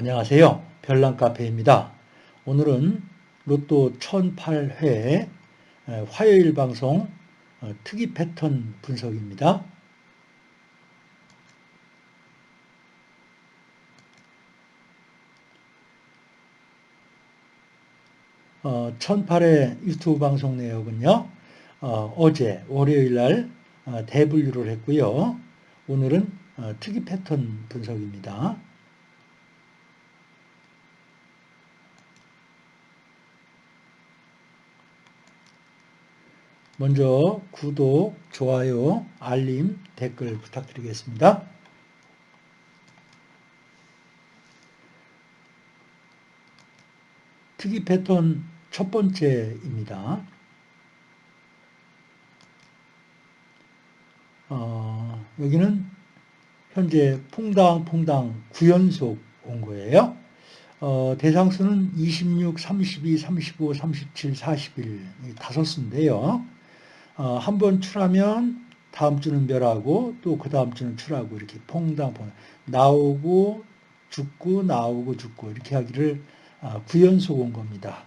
안녕하세요. 별난카페입니다. 오늘은 로또 1008회 화요일 방송 어, 특이 패턴 분석입니다. 어, 1008회 유튜브 방송 내역은요. 어, 제 월요일 날 어, 대분류를 했고요. 오늘은 어, 특이 패턴 분석입니다. 먼저 구독, 좋아요, 알림, 댓글 부탁드리겠습니다. 특이 패턴 첫 번째입니다. 어, 여기는 현재 퐁당퐁당 9연속 온 거예요. 어, 대상수는 26, 32, 35, 37, 41 다섯 수인데요. 어, 한 번 출하면 다음 주는 멸하고 또 그 다음 주는 출하고 이렇게 퐁당 퐁당 나오고 죽고 나오고 죽고 이렇게 하기를 어, 9연속 온 겁니다.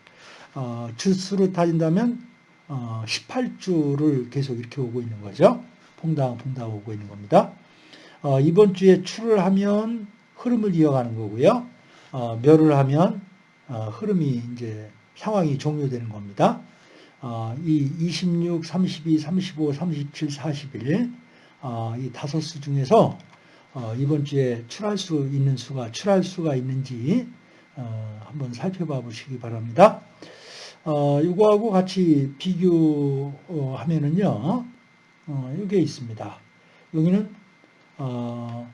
어, 주수로 따진다면 어, 18주를 계속 이렇게 오고 있는 거죠. 퐁당 퐁당 오고 있는 겁니다. 어, 이번 주에 출을 하면 흐름을 이어가는 거고요. 어, 멸을 하면 어, 흐름이 이제 상황이 종료되는 겁니다. 어, 이 26, 32, 35, 37, 41, 어, 이 다섯 수 중에서 어, 이번 주에 출할 수 있는 수가 출할 수가 있는지 어, 한번 살펴봐 보시기 바랍니다. 어, 이거하고 같이 비교하면은요, 어, 이게 있습니다. 여기는 어,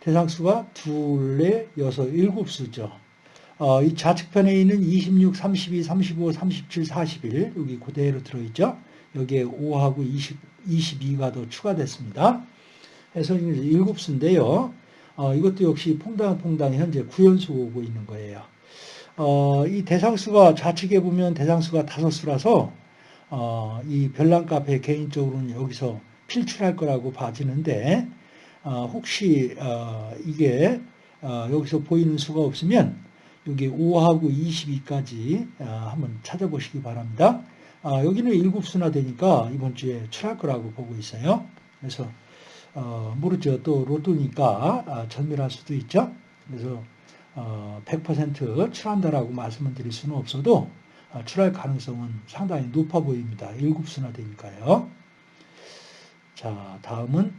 대상수가 둘, 넷, 여섯, 일곱 수죠. 어, 이 좌측편에 있는 26, 32, 35, 37, 41 여기 그대로 들어있죠. 여기에 5하고 20, 22가 더 추가됐습니다. 해서 이제 7수인데요. 어, 이것도 역시 퐁당퐁당 현재 9연수 오고 있는 거예요. 어, 이 대상수가 좌측에 보면 대상수가 5수라서 어, 이 별난 카페 개인적으로는 여기서 필출할 거라고 봐지는데 어, 혹시 어, 이게 어, 여기서 보이는 수가 없으면 여기 5하고 22까지 아, 한번 찾아보시기 바랍니다. 아, 여기는 7수나 되니까 이번 주에 출할 거라고 보고 있어요. 그래서 어, 모르죠. 또 로또니까 아, 전멸할 수도 있죠. 그래서 100% 출한다라고 말씀을 드릴 수는 없어도 출할 가능성은 상당히 높아 보입니다. 7수나 되니까요. 자, 다음은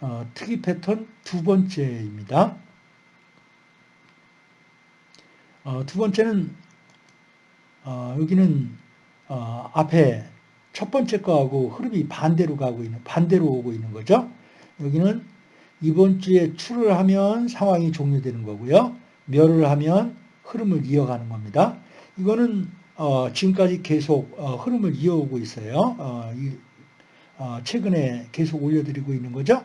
어, 특이 패턴 두 번째입니다. 어, 두 번째는 어, 여기는 어, 앞에 첫 번째 거하고 흐름이 반대로 가고 있는 반대로 오고 있는 거죠. 여기는 이번 주에 출을 하면 상황이 종료되는 거고요. 멸을 하면 흐름을 이어가는 겁니다. 이거는 어, 지금까지 계속 어, 흐름을 이어오고 있어요. 이, 최근에 계속 올려드리고 있는 거죠.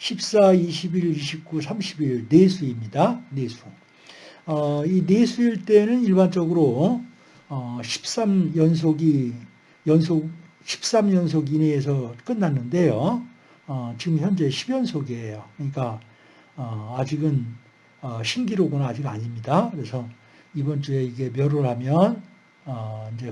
14, 21, 29, 30일 내수입니다. 내수. 어, 이 내수일 때는 일반적으로 어, 13연속이 연속 13연속 이내에서 끝났는데요. 어, 지금 현재 10연속이에요. 그러니까 어, 아직은 어, 신기록은 아직 아닙니다. 그래서 이번 주에 이게 멸을 하면 어, 이제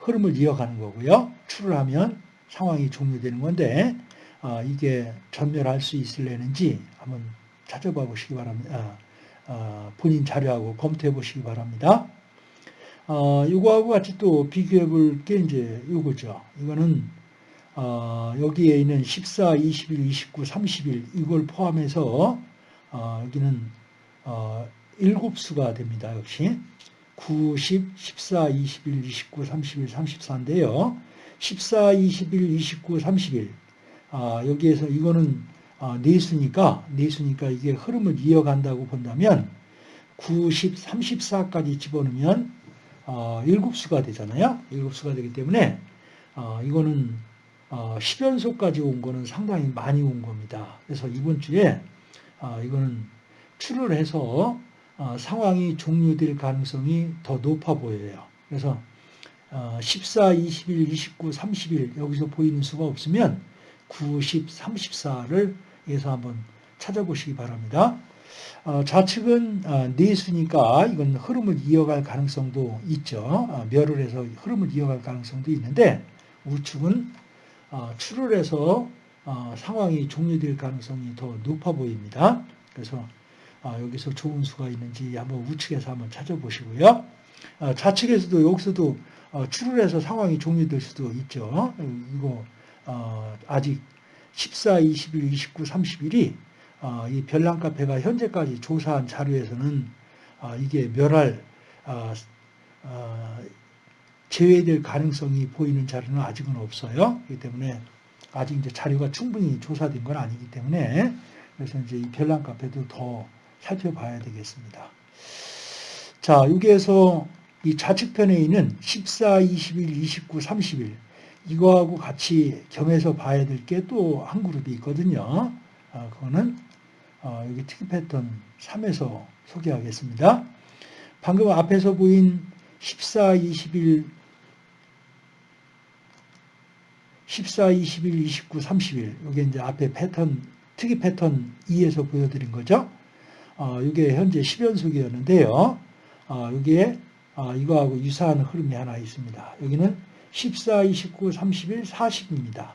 흐름을 이어가는 거고요. 출을 하면 상황이 종료되는 건데 아, 이게 전멸할 수 있을려는지 한번 찾아봐 보시기 바랍니다. 아, 아, 본인 자료하고 검토해 보시기 바랍니다. 이거하고 같이 또 비교해 볼 게 이제 이거죠. 이거는 여기에 있는 14, 21, 29, 30일 이걸 포함해서 여기는 7수가 됩니다. 역시 9, 10, 14, 21, 29, 31, 34인데요. 14, 21, 29, 30일 아, 여기에서 이거는 아, 내수니까 내수니까 이게 흐름을 이어간다고 본다면 90, 34까지 집어넣으면 어, 7수가 되잖아요. 7수가 되기 때문에 어, 이거는 어, 10연속까지 온 거는 상당히 많이 온 겁니다. 그래서 이번 주에 어, 이거는 출을 해서 어, 상황이 종료될 가능성이 더 높아 보여요. 그래서 어, 14, 21, 29, 30일 여기서 보이는 수가 없으면 9, 10, 34를 여기서 한번 찾아보시기 바랍니다. 어, 좌측은 어, 내수니까 이건 흐름을 이어갈 가능성도 있죠. 어, 멸을 해서 흐름을 이어갈 가능성도 있는데 우측은 어, 출을 해서 어, 상황이 종료될 가능성이 더 높아 보입니다. 그래서 어, 여기서 좋은 수가 있는지 한번 우측에서 한번 찾아보시고요. 어, 좌측에서도 여기서도 어, 출을 해서 상황이 종료될 수도 있죠. 이거 어, 아직 14, 21, 29, 30일이 이 별난 카페가 현재까지 조사한 자료에서는 어, 이게 멸할 어, 어, 제외될 가능성이 보이는 자료는 아직은 없어요. 그렇기 때문에 아직 이제 자료가 충분히 조사된 건 아니기 때문에 그래서 이제 이 별난 카페도 더 살펴봐야 되겠습니다. 자, 여기에서 이 좌측편에 있는 14, 21, 29, 30일 이거하고 같이 겸해서 봐야 될 게 또 한 그룹이 있거든요. 아, 그거는 어, 여기 특이 패턴 3에서 소개하겠습니다. 방금 앞에서 보인 14, 21, 14, 21, 29, 30일 이게 이제 앞에 패턴 특이 패턴 2에서 보여드린 거죠. 어, 이게 현재 10연속이었는데요. 어, 여기에 어, 이거하고 유사한 흐름이 하나 있습니다. 여기는 14, 29, 31, 40입니다.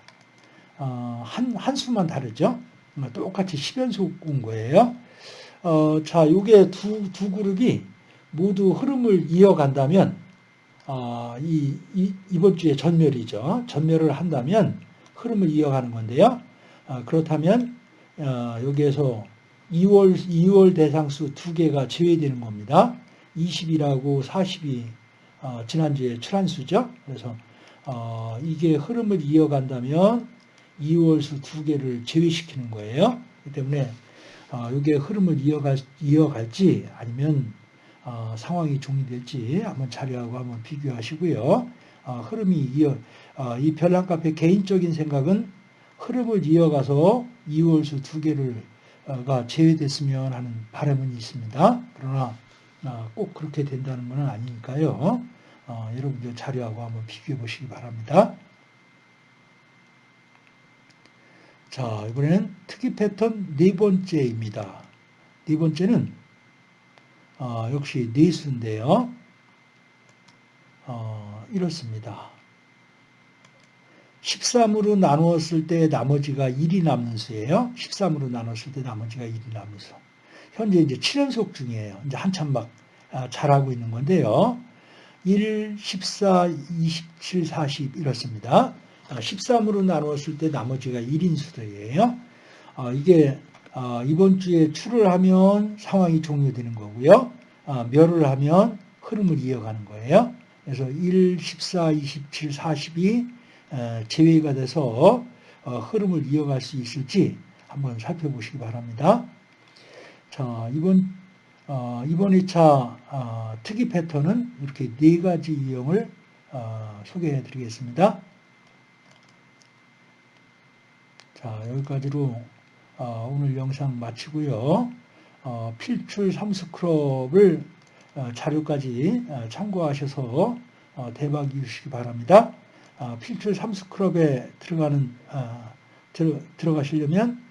어, 한, 한 수만 다르죠? 뭐 똑같이 10연속 온 거예요. 어, 자, 요게 두, 두 그룹이 모두 흐름을 이어간다면, 어, 이, 이, 이번 주에 전멸이죠. 전멸을 한다면 흐름을 이어가는 건데요. 어, 그렇다면, 어, 여기에서 2월, 2월 대상수 두 개가 제외되는 겁니다. 20이라고 40이 어, 지난주에 출한수죠. 그래서 어, 이게 흐름을 이어간다면 2월수 두 개를 제외시키는 거예요. 그렇기 때문에 어, 이게 흐름을 이어갈, 이어갈지 아니면 어, 상황이 종료될지 한번 자료하고 한번 비교하시고요. 어, 흐름이 이어 어, 이 별난카페 개인적인 생각은 흐름을 이어가서 2월수 두 개를가 제외됐으면 하는 바람은 있습니다. 그러나 어, 꼭 그렇게 된다는 것은 아니니까요. 어, 여러분들 자료하고 한번 비교해 보시기 바랍니다. 자, 이번에는 특이 패턴 네 번째입니다. 네 번째는 어, 역시 네수인데요. 어, 이렇습니다. 13으로 나누었을 때 나머지가 1이 남는 수예요. 13으로 나눴을 때 나머지가 1이 남는 수. 현재 이제 7연속 중이에요. 이제 한참 막 아, 잘하고 있는 건데요. 1, 14, 27, 40 이렇습니다. 13으로 아, 나누었을 때 나머지가 1인 수들이에요. 아, 이게 이번 주에 출을 하면 상황이 종료되는 거고요. 멸을 하면 흐름을 이어가는 거예요. 그래서 1, 14, 27, 40이 제외가 돼서 어, 흐름을 이어갈 수 있을지 한번 살펴보시기 바랍니다. 자, 이번, 어, 이번 2차 어, 특이 패턴은 이렇게 네 가지 유형을 어, 소개해 드리겠습니다. 자, 여기까지로 어, 오늘 영상 마치고요. 어, 필출 삼스크럽을 어, 자료까지 참고하셔서 대박 이루시기 바랍니다. 필출 삼스크럽에 들어가는 들어, 들어가시려면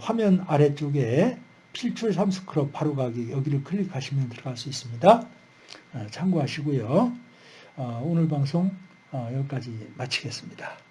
화면 아래쪽에 필출 삼스크럽 바로 가기 여기를 클릭하시면 들어갈 수 있습니다. 어, 참고하시고요. 어, 오늘 방송 어, 여기까지 마치겠습니다.